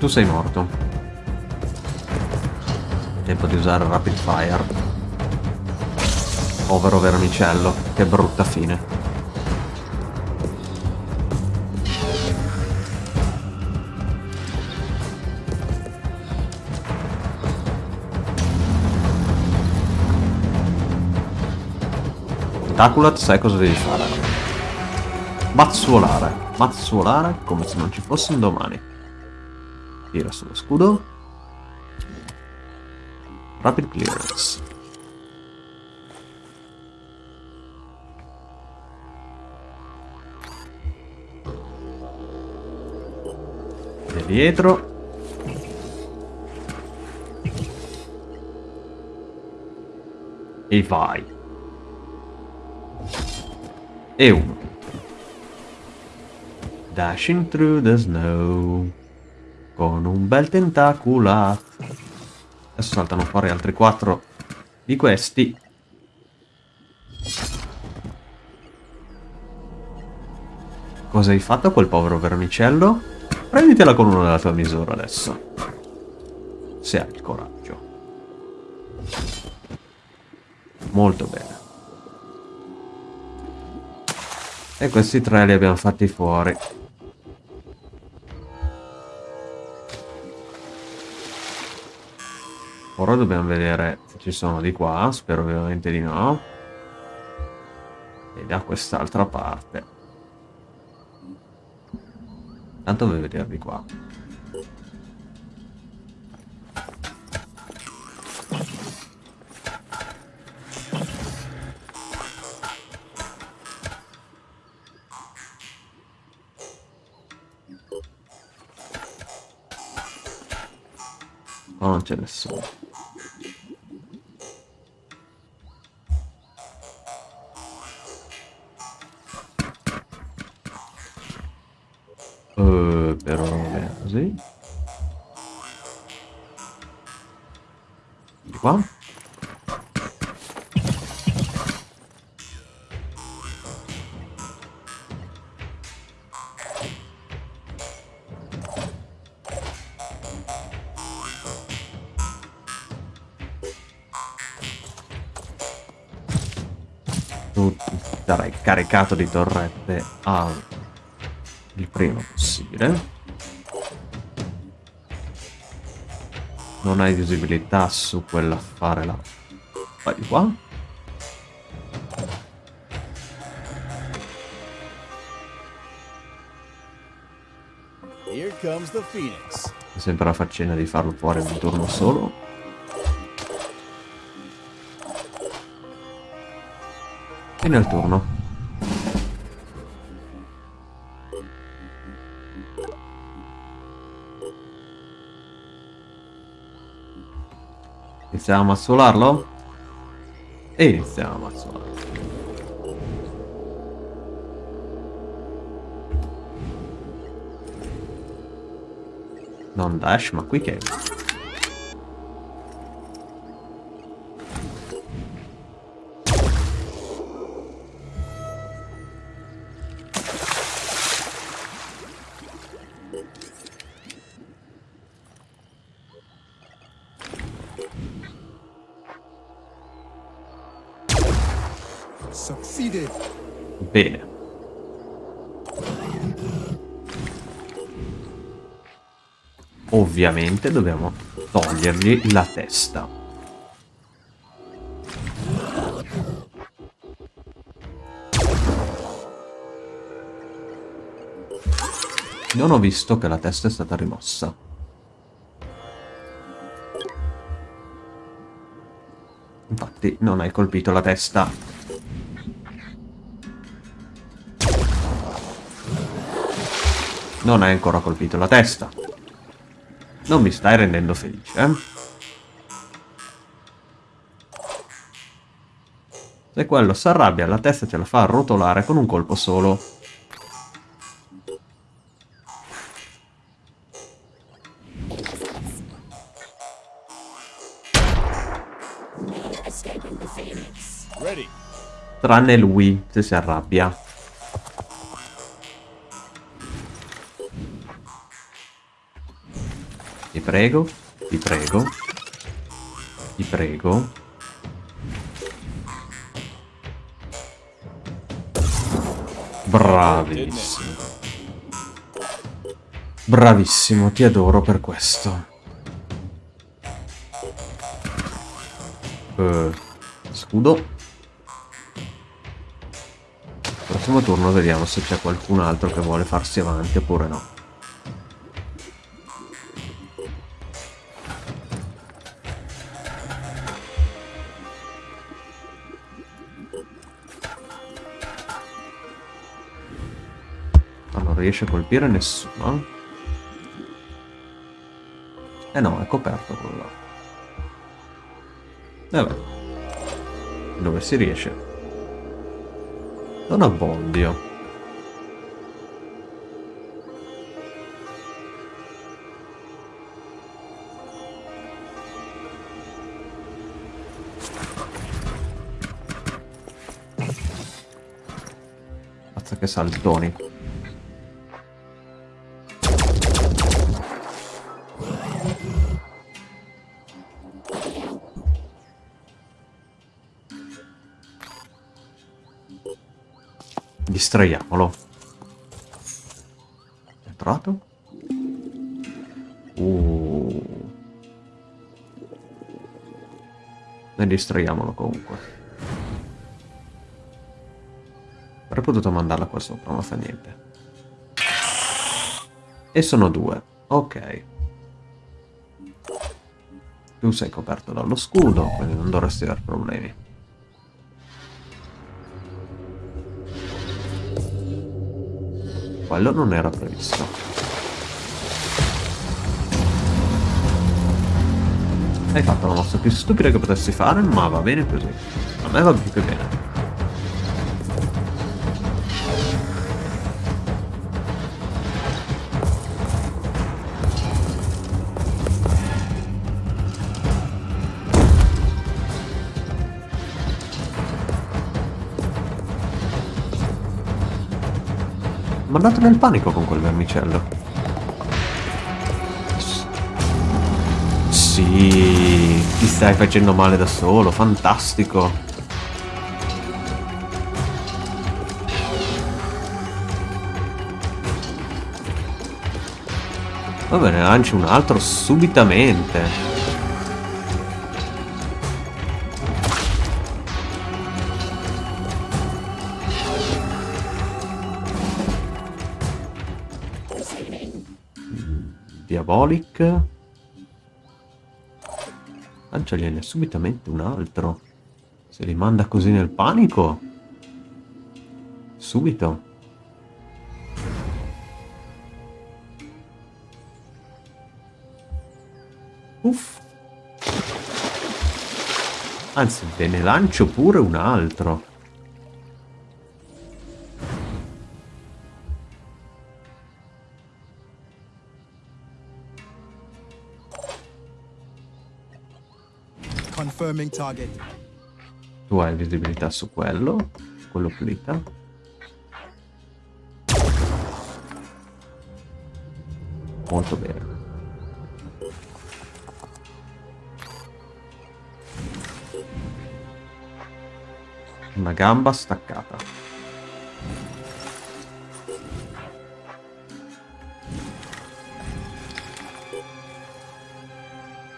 Tu sei morto. Tempo di usare Rapid Fire. Povero vermicello, che brutta fine. Taculat sai cosa devi fare. Mazzuolare. Mazzuolare come se non ci fosse un domani. Tira sullo scudo. Rapid clearance. E dietro. E vai. E uno. Dashing through the snow. Con un bel tentacula. Adesso saltano fuori altri quattro di questi. Cosa hai fatto quel povero vermicello? Prenditela con una della tua misura adesso. Se hai il coraggio. Molto bene. E questi tre li abbiamo fatti fuori. Ora dobbiamo vedere se ci sono di qua, spero ovviamente di no. E da quest'altra parte. Tanto voglio vedere di qua. Oh, non c'è nessuno. Tu sarai caricato di torrette al il prima possibile. Non hai visibilità su quell'affare là. Vai di qua. Here comes the Phoenix. Mi sembra la faccenda di farlo fuori in un turno solo. E nel turno. Iniziamo a mazzolarlo? E iniziamo a mazzolarlo. Non dash, ma qui che... Ovviamente dobbiamo togliergli la testa. Non ho visto che la testa è stata rimossa. Infatti non hai colpito la testa. Non hai ancora colpito la testa. Non mi stai rendendo felice, eh? Se quello si arrabbia, la testa ce la fa rotolare con un colpo solo. Tranne lui, se si arrabbia. Ti prego, ti prego, ti prego. Bravissimo. Bravissimo, ti adoro per questo. Eh, scudo. prossimo turno vediamo se c'è qualcun altro che vuole farsi avanti oppure no. Riesce a colpire nessuno. Eh no, è coperto quello là. Vabbè. Dove si riesce? Non abbondio. Che saltoni. Distraiamolo. È entrato? Uh. E distraiamolo comunque. Avrei potuto mandarla qua sopra, ma fa niente. E sono due. Ok. Tu sei coperto dallo scudo, quindi non dovresti avere problemi. Quello non era previsto. Hai fatto la mossa più stupida che potessi fare, ma va bene così. A me va più che bene. Mandato nel panico con quel vermicello. Sì, ti stai facendo male da solo, fantastico. Va bene, lanci un altro subitamente. Diabolic. Lanciagliene subitamente un altro. Se li manda così nel panico. Subito. Uff. Anzi, ve ne lancio pure un altro. Tu hai visibilità su quello. Quello pulita. Molto bene. Una gamba staccata.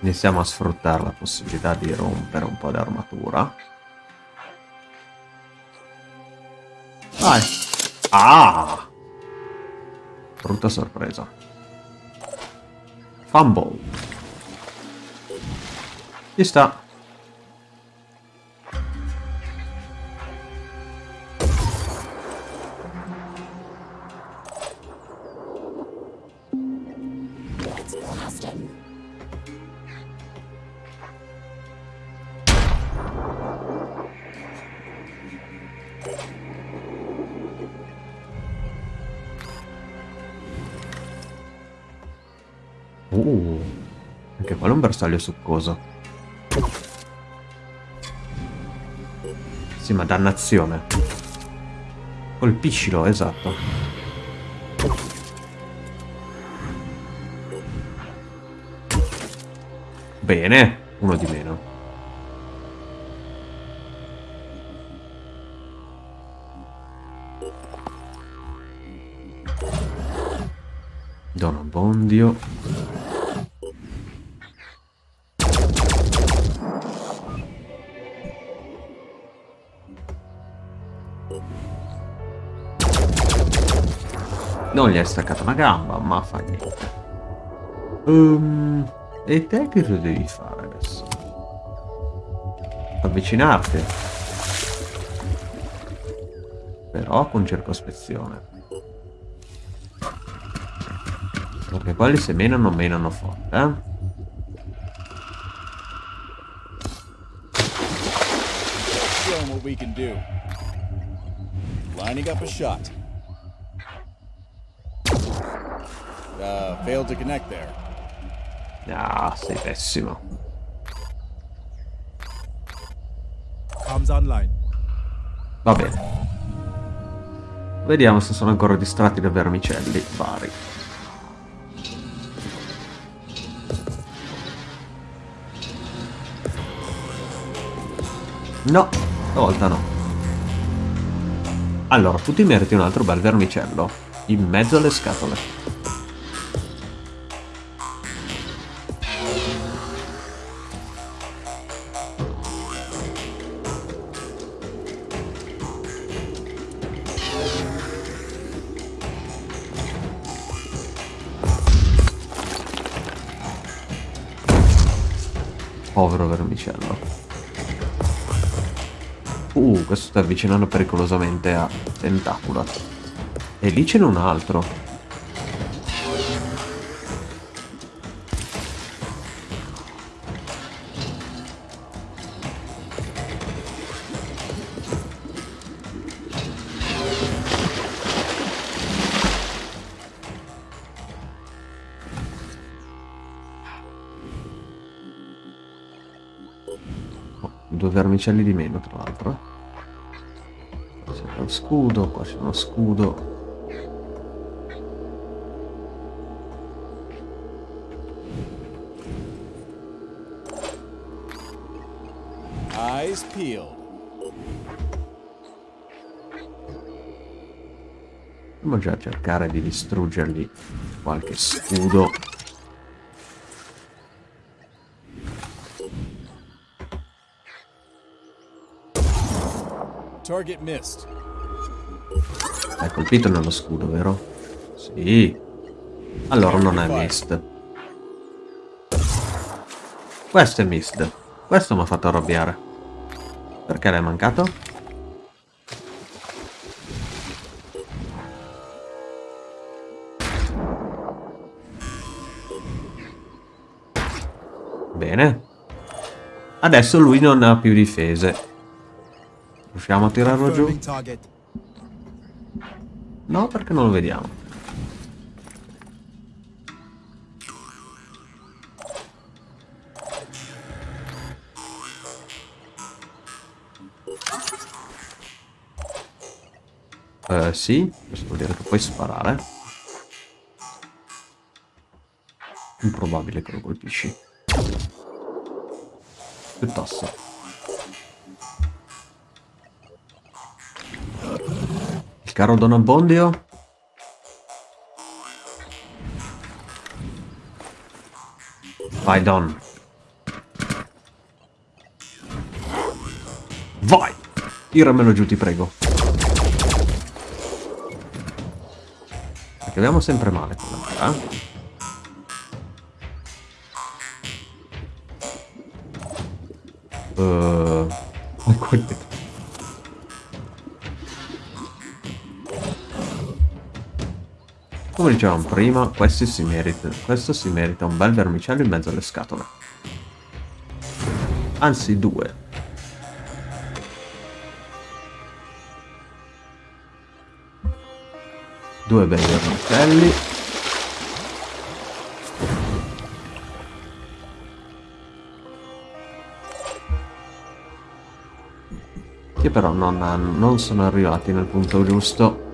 Iniziamo a sfruttare la possibilità di rompere un po' di armatura. Vai. Ah! Brutta sorpresa. Fumble. Ci sta. Bersaglio succoso. Sì, ma dannazione. Colpiscilo, esatto. Bene, uno di meno. Don Abbondio. Non gli hai staccato una gamba, ma fa niente. Um, e te che cosa devi fare adesso? Avvicinarti. Però con circospezione. Perché quelli se menano, menano forte, eh? Lining up a shot. Uh, failed to connect there. Ah, sei pessimo. Arms online. Va bene. Vediamo se sono ancora distratti da vermicelli vari. No, stavolta no. Allora, tu ti meriti un altro bel vermicello. In mezzo alle scatole. Sta avvicinando pericolosamente a Tentacula. E lì ce n'è un altro. Oh, due vermicelli di meno, tra l'altro. Uno scudo, qua c'è uno scudo. Eyes peeled. Andiamo già cercare di distruggergli qualche scudo. Target missed. Hai colpito nello scudo, vero? Sì. Allora non è mist. Questo è mist. Questo mi ha fatto arrabbiare. Perché l'hai mancato? Bene. Adesso lui non ha più difese. Riusciamo a tirarlo giù? No, perché non lo vediamo. Eh, sì, questo vuol dire che puoi sparare. Improbabile che lo colpisci. Piuttosto. Caro Don Abbondio? Vai Don. Vai! Tiramelo giù, ti prego. Perché abbiamo sempre male con la eh? Uh, Come dicevamo prima, questi si merita, questo si merita un bel vermicello in mezzo alle scatole. Anzi, due. Due bei vermicelli. Che però non, hanno- non sono arrivati nel punto giusto.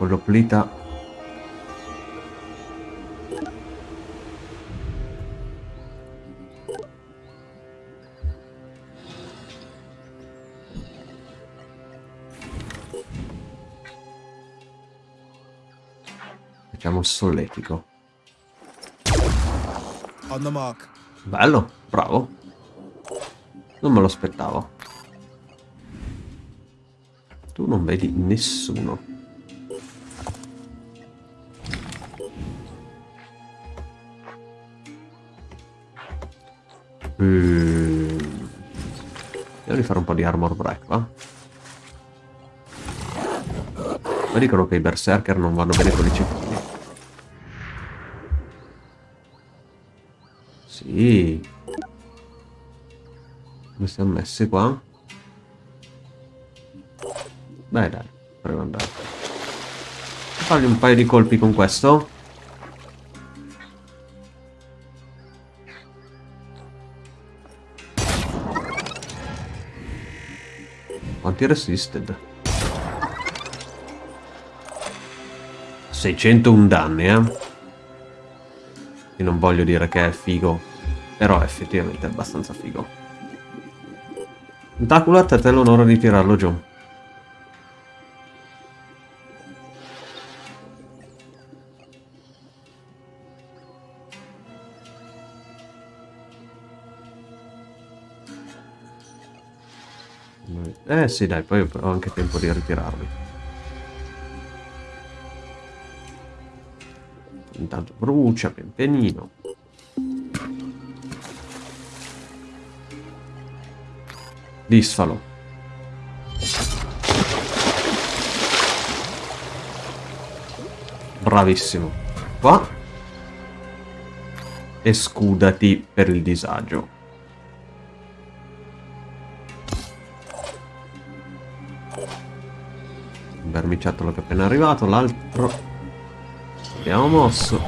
Ma quello plita Facciamo solletico. On the mark. Bello, bravo. Non me lo aspettavo. Tu non vedi nessuno. Mm. Devo di fare un po' di armor break, va? Ma dicono che i berserker non vanno bene con i cecchini. Sì. Come siamo messi qua? Beh dai, proviamo andare. Fargli un paio di colpi con questo. Quanti resisted? 601 danni, eh? Io non voglio dire che è figo, però effettivamente abbastanza figo. Tentacular, a te l'onore di tirarlo giù. Eh sì dai, poi ho anche tempo di ritirarli. Intanto brucia pian pianino. Disfalo. Bravissimo. Qua. E scudati per il disagio. Un vermiciattolo che è appena arrivato, l'altro abbiamo mosso.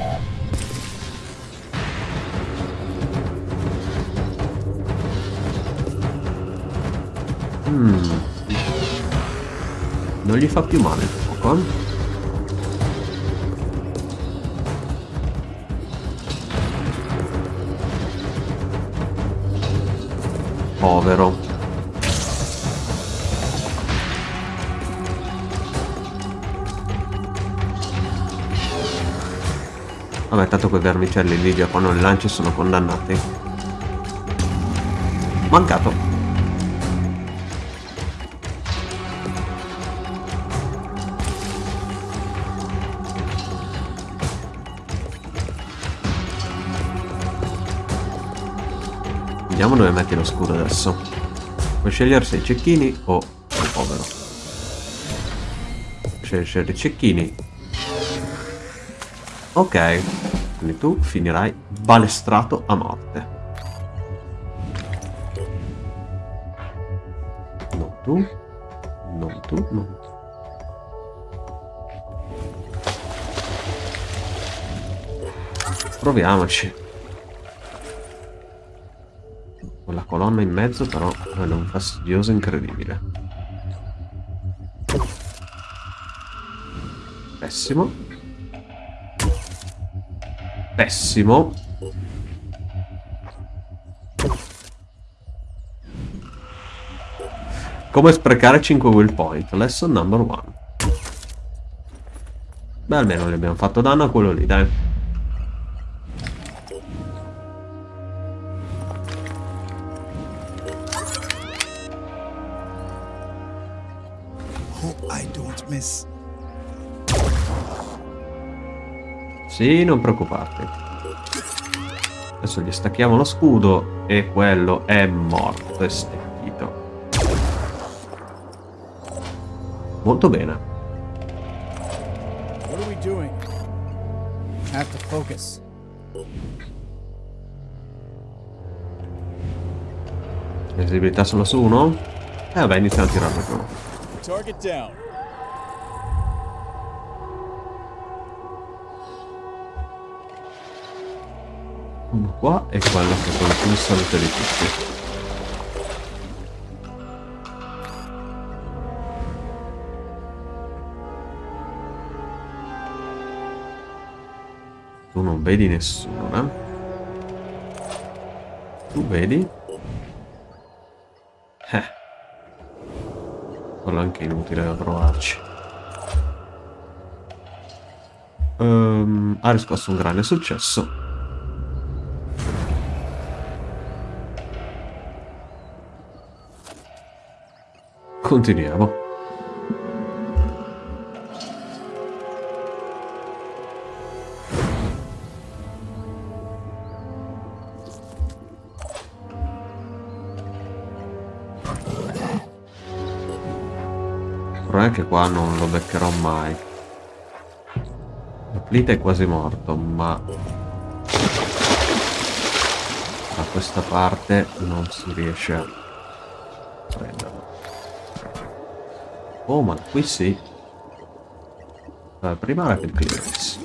Mm. Non gli fa più male il fuoco. Eh? Povero. Quei vermicelli lì già quando li lanci sono condannati. Mancato. Vediamo dove metti lo scudo adesso. Puoi scegliere se i cecchini o il povero. Scegli i cecchini Ok, quindi tu finirai balestrato a morte. Non tu, non tu, non tu. Proviamoci. Quella colonna in mezzo però è un fastidioso incredibile. Pessimo. Pessimo. Come sprecare 5 will point. Lesson number 1. Beh, almeno gli abbiamo fatto danno a quello lì, dai. Oh, I don't miss. Sì, non preoccuparti. Adesso gli stacchiamo lo scudo e quello è morto e stecchito. Molto bene. What are we doing? Have to focus. Visibilità solo su uno? Eh vabbè, iniziamo a tirarlo giù. Uno qua e quello che è quello più salute di tutti. Tu non vedi nessuno, eh? Tu vedi? Eh. Quello è anche inutile da provarci. Um, ha riscosso un grande successo. Continuiamo. Anche qua non lo beccherò mai. Plita è quasi morto, ma da questa parte non si riesce a Oh, ma qui sì. Allora, prima rapid clearance.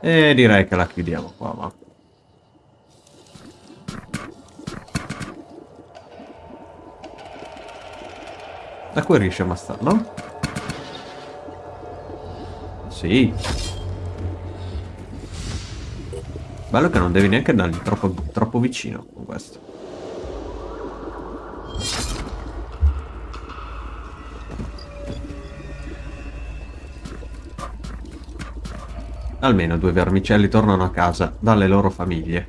E direi che la chiudiamo qua, ma... Da qui riesce a ammazzarlo? Sì. Bello che non devi neanche andargli troppo, troppo vicino con questo. Almeno due vermicelli tornano a casa dalle loro famiglie.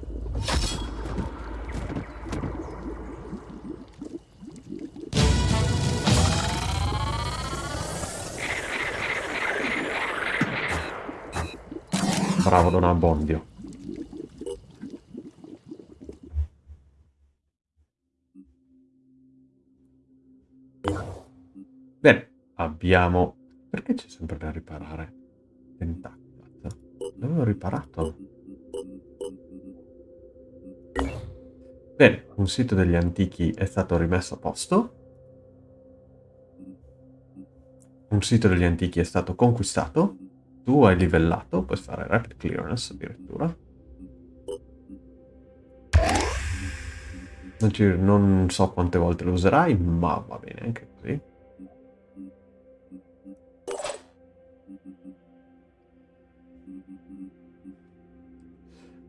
Bravo, Don Abbondio. Bene, abbiamo... Perché c'è sempre da riparare? Tentacolo. L'avevo riparato. Bene, un sito degli antichi è stato rimesso a posto. Un sito degli antichi è stato conquistato. Tu hai livellato, puoi fare rapid clearance addirittura. Non, ci, non so quante volte lo userai, ma va bene anche così.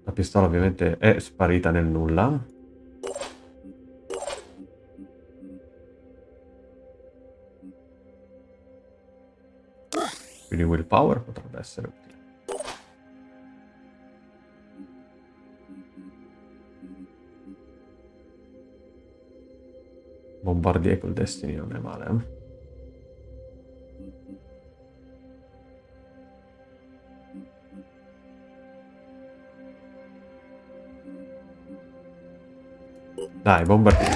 La pistola ovviamente è sparita nel nulla. Quindi willpower potrebbe essere utile. Bombardier col Destiny non è male, eh? Dai, bombardiere.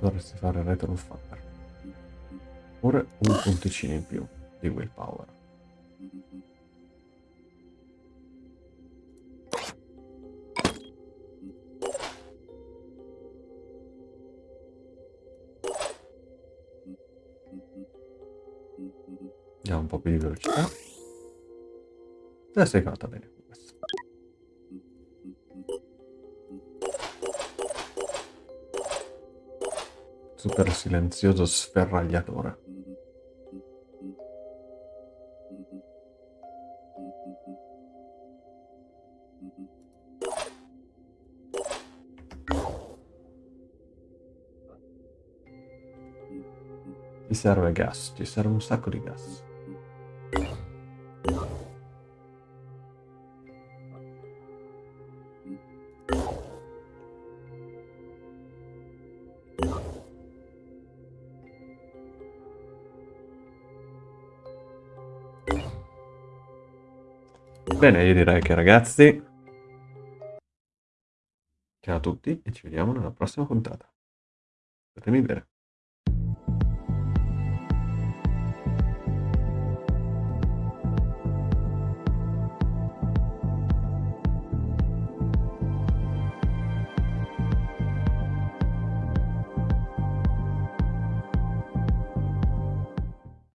Dovresti fare retro fire. Oppure un punticino in più di willpower. Andiamo un po' più di velocità. Adesso è cavata bene. Super silenzioso sferragliatore. Ti serve gas, ti serve un sacco di gas. Bene, io direi che ragazzi... Ciao a tutti e ci vediamo nella prossima puntata. Fatemi bene.